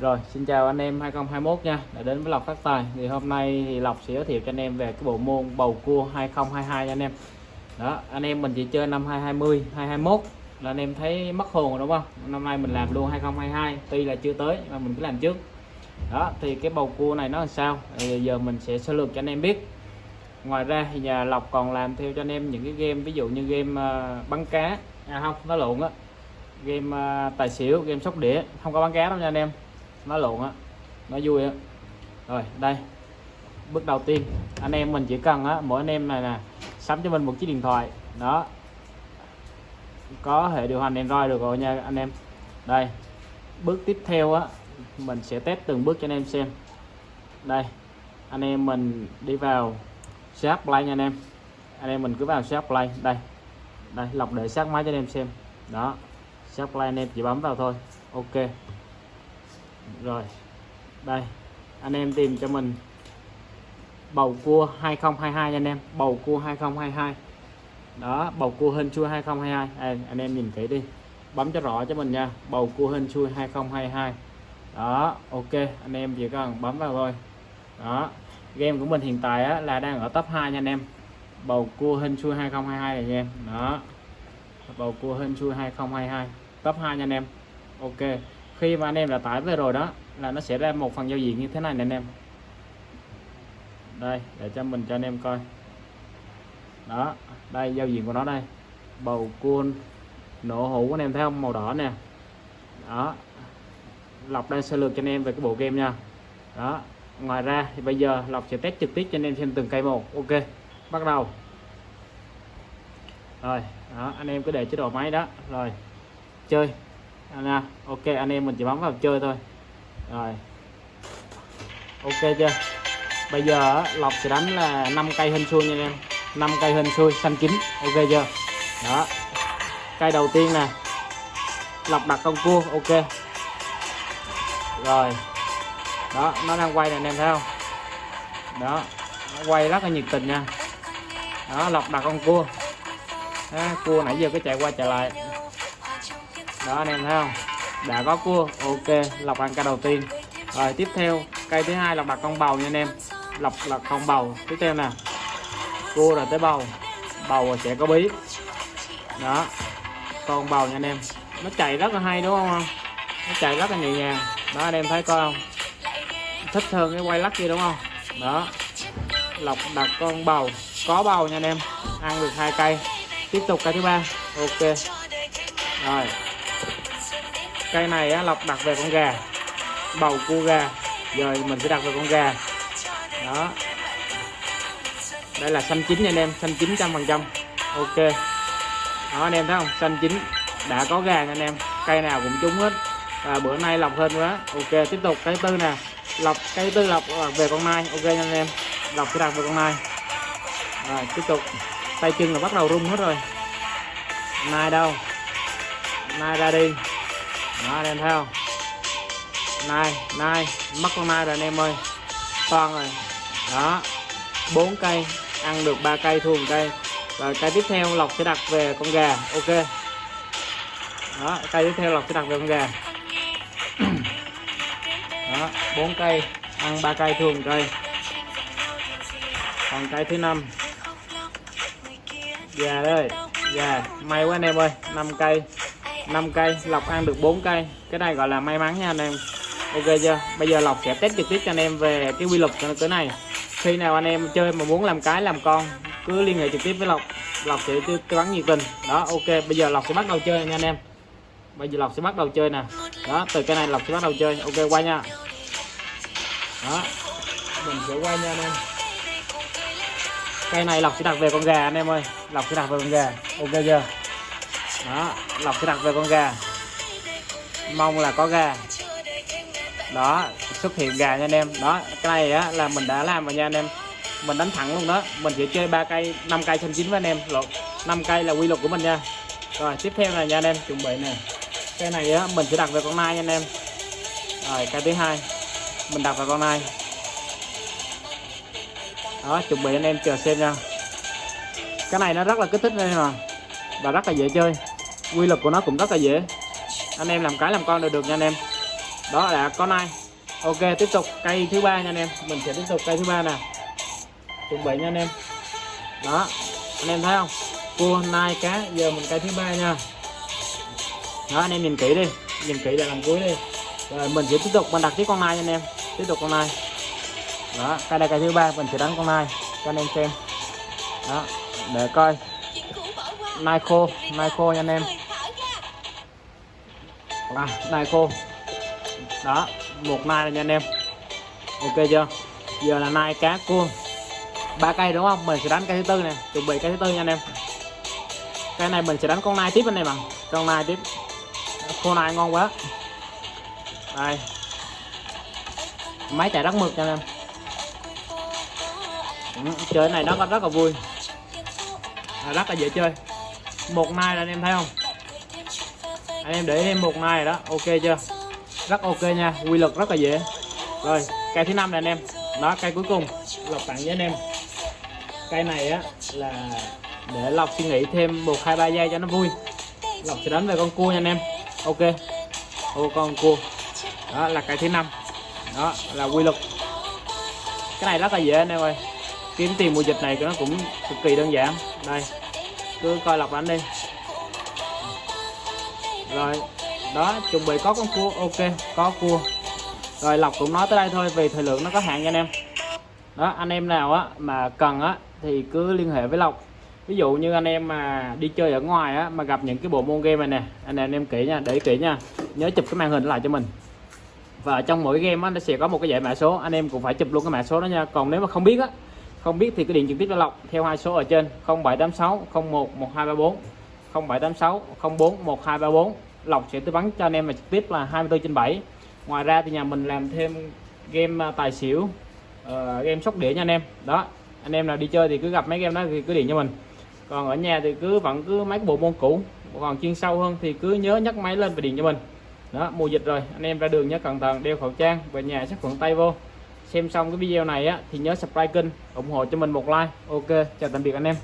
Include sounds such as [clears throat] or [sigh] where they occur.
Rồi, xin chào anh em 2021 nha, đã đến với Lộc Phát Tài. Thì hôm nay thì Lộc sẽ giới thiệu cho anh em về cái bộ môn bầu cua 2022 nha anh em. Đó, anh em mình chỉ chơi năm 2020, 2021 là anh em thấy mất hồn rồi đúng không? Năm nay mình làm luôn 2022, tuy là chưa tới mà mình cứ làm trước. Đó, thì cái bầu cua này nó làm sao? Thì giờ mình sẽ sơ lược cho anh em biết. Ngoài ra thì nhà Lộc còn làm theo cho anh em những cái game ví dụ như game ờ, bắn cá, à không, nó lộn á. Game ờ, tài xỉu, game sóc đĩa, không có bắn cá đâu nha anh em nó lộn á nó vui á. Rồi, đây. Bước đầu tiên, anh em mình chỉ cần á, mỗi anh em này nè, sắm cho mình một chiếc điện thoại. Đó. Có hệ điều hành Android được rồi nha anh em. Đây. Bước tiếp theo á, mình sẽ test từng bước cho anh em xem. Đây. Anh em mình đi vào shop play nha anh em. Anh em mình cứ vào shop play đây. Đây, lọc để sát máy cho anh em xem. Đó. Shop play anh em chỉ bấm vào thôi. Ok rồi đây anh em tìm cho mình. Bầu cua 2022 anh em. Bầu cua 2022 đó bầu cua hên chui 2022 à, anh em nhìn kỹ đi. Bấm cho rõ cho mình nha. Bầu cua hên chui 2022 đó ok anh em chỉ cần bấm vào thôi. Đó game của mình hiện tại á, là đang ở top 2 nha anh em. Bầu cua hên chui 2022 này nha em. Đó bầu cua hên chui 2022 top 2 nha anh em. Ok khi mà anh em đã tải về rồi đó, là nó sẽ ra một phần giao diện như thế này nè anh em. Đây, để cho mình cho anh em coi. Đó, đây, giao diện của nó đây. Bầu cua nổ hũ của anh em thấy không? Màu đỏ nè. Đó. Lọc đang sơ lược cho anh em về cái bộ game nha. Đó, ngoài ra thì bây giờ lọc sẽ test trực tiếp cho anh em xem từng cây một. Ok, bắt đầu. Rồi, đó, anh em cứ để chế độ máy đó. Rồi, chơi nha, ok anh em mình chỉ bấm vào chơi thôi. Rồi. Ok chưa? Bây giờ lọc sẽ đánh là 5 cây hình xuôi nha anh em. 5 cây hình xuôi xanh chín. Ok chưa? Đó. Cây đầu tiên nè. Lọc đặt con cua ok. Rồi. Đó nó đang quay nè anh em thấy không? Đó. Nó quay rất là nhiệt tình nha. Đó lọc đặt con cua. Đó, cua nãy giờ cứ chạy qua chạy lại đó, anh em thấy không? Đã có cua, ok, lọc ăn cây đầu tiên. Rồi, tiếp theo, cây thứ hai lọc đặt con bầu nha anh em. Lọc lọc con bầu. Tiếp theo nè, cua rồi tới bầu. Bầu sẽ có bí. Đó, con bầu nha anh em. Nó chạy rất là hay, đúng không nó chạy rất là nhẹ nhàng. Đó, anh em thấy coi không? Thích hơn cái quay lắc kia, đúng không? Đó, lọc đặt con bầu. Có bầu nha anh em. Ăn được hai cây. Tiếp tục cây thứ ba. Ok. Rồi cây này á, lọc đặt về con gà. Bầu cua gà. Giờ mình sẽ đặt về con gà. Đó. Đây là xanh chín nha anh em xanh chín trăm phần trăm. Ok. Đó anh em thấy không? Xanh chín. Đã có gà nha anh em. Cây nào cũng trúng hết. Và bữa nay lọc hơn quá ok tiếp tục. Cây tư nè. Lọc cây tư lọc về con nai. Ok nha anh em. Lọc sẽ đặt về con nai. Rồi tiếp tục. Tay chân là bắt đầu rung hết rồi. Nai đâu? Nai ra đi đó anh em thấy không nai nai mất con nai rồi anh em ơi. Toàn rồi. Đó. Bốn cây. Ăn được ba cây thua một cây. Và cây tiếp theo lộc sẽ đặt về con gà. Ok. Đó, cây tiếp theo lộc sẽ đặt về con gà. [clears throat] Đó, bốn cây. Ăn ba cây thua một cây. Còn cây thứ năm. Gà đây. Gà, may quá anh em ơi. Năm cây. 5 cây lọc ăn được 4 cây. Cái này gọi là may mắn nha anh em. Ok chưa? Bây giờ lọc sẽ test trực tiếp cho anh em về cái quy luật của cái này. Khi nào anh em chơi mà muốn làm cái, làm con, cứ liên hệ trực tiếp với lọc lọc sẽ tư vấn nhiệt tình. Đó, ok. Bây giờ lọc sẽ bắt đầu chơi nha anh em. Bây giờ lọc sẽ bắt đầu chơi nè. Đó, từ cái này lọc sẽ bắt đầu chơi. Ok quay nha. Đó. Mình sẽ quay nha anh em. Cây này lọc sẽ đặt về con gà anh em ơi. Lọc sẽ đặt về con gà. Ok chưa? Đó, lọc cái đặt về con gà. Mong là có gà. Đó, xuất hiện gà nha anh em. Đó, cái này á, là mình đã làm rồi nha anh em. Mình đánh thẳng luôn đó. Mình sẽ chơi ba cây 5 cây xanh chín với anh em. Lột 5 cây là quy luật của mình nha. Rồi, tiếp theo này nha anh em, chuẩn bị nè. Cái này á, mình sẽ đặt về con nai nha anh em. Rồi cây thứ hai, mình đặt vào con nai. Đó, chuẩn bị anh em chờ xem nha. Cái này nó rất là kích thích đây mà và rất là dễ chơi quy luật của nó cũng rất là dễ. Anh em làm cái làm con đều được nha anh em. Đó là con này ok, tiếp tục cây thứ ba nha anh em. Mình sẽ tiếp tục cây thứ ba nè. Chuẩn bị nha anh em. Đó, anh em thấy không? Cua, nai, cá, giờ mình cây thứ ba nha. Đó, anh em nhìn kỹ đi. Nhìn kỹ để làm cuối đi. Rồi, mình sẽ tiếp tục, mình đặt tiếp con nai nha anh em. Tiếp tục con nai. Đó, cây đây cây thứ ba, mình sẽ đánh con nai cho anh em xem. Đó, để coi nai khô nai khô nha anh em. À, nai khô đó một nai này nha anh em. Ok chưa? Giờ là nai cá cua. Ba cây đúng không? Mình sẽ đánh cây thứ tư nè. Chuẩn bị cây thứ tư nha anh em. Cây này mình sẽ đánh con nai tiếp anh em ạ. Con nai tiếp. Con nai ngon quá. Đây. Máy chạy rất mực nha anh em. Ừ, chơi này nó rất là vui. Rất là dễ chơi một nai là anh em thấy không? Anh em để thêm một nai đó. Ok chưa? Rất ok nha. Quy luật rất là dễ. Rồi, cây thứ năm này anh em. Đó, cây cuối cùng. Lọc tặng với anh em. Cây này á, là để lọc suy nghĩ thêm một, hai, ba giây cho nó vui. Lọc sẽ đánh về con cua nha anh em. Ok. Ô, con cua. Đó, là cây thứ năm. Đó, là quy luật. Cái này rất là dễ anh em ơi. Kiếm tiền mùa dịch này nó cũng cực kỳ đơn giản. Đây cứ coi lọc ảnh đi. Rồi, đó, chuẩn bị có con cua. Ok, có cua. Rồi, lọc cũng nói tới đây thôi vì thời lượng nó có hạn nha anh em. Đó, anh em nào á, mà cần á, thì cứ liên hệ với lộc ví dụ như anh em mà đi chơi ở ngoài á, mà gặp những cái bộ môn game này nè, anh em em kỹ nha, để kỹ nha. Nhớ chụp cái màn hình lại cho mình. Và trong mỗi game á, nó sẽ có một cái dãy mã số, anh em cũng phải chụp luôn cái mã số đó nha. Còn nếu mà không biết á không biết thì cứ điện trực tiếp cho lộc theo hai số ở trên. 0786 01 1234 0786 04 1234 lộc sẽ tư vấn cho anh em mà trực tiếp là 24 trên 7 ngoài ra thì nhà mình làm thêm game à, tài xỉu uh, game sóc đĩa nha anh em. Đó anh em nào đi chơi thì cứ gặp mấy game đó thì cứ điện cho mình. Còn ở nhà thì cứ vẫn cứ mấy bộ môn cũ. Còn chuyên sâu hơn thì cứ nhớ nhấc máy lên và điện cho mình. Đó mùa dịch rồi anh em ra đường nhớ cẩn thận đeo khẩu trang về nhà sát khuẩn tay vô xem xong cái video này á, thì nhớ subscribe kênh, ủng hộ cho mình một like. Ok, chào tạm biệt anh em.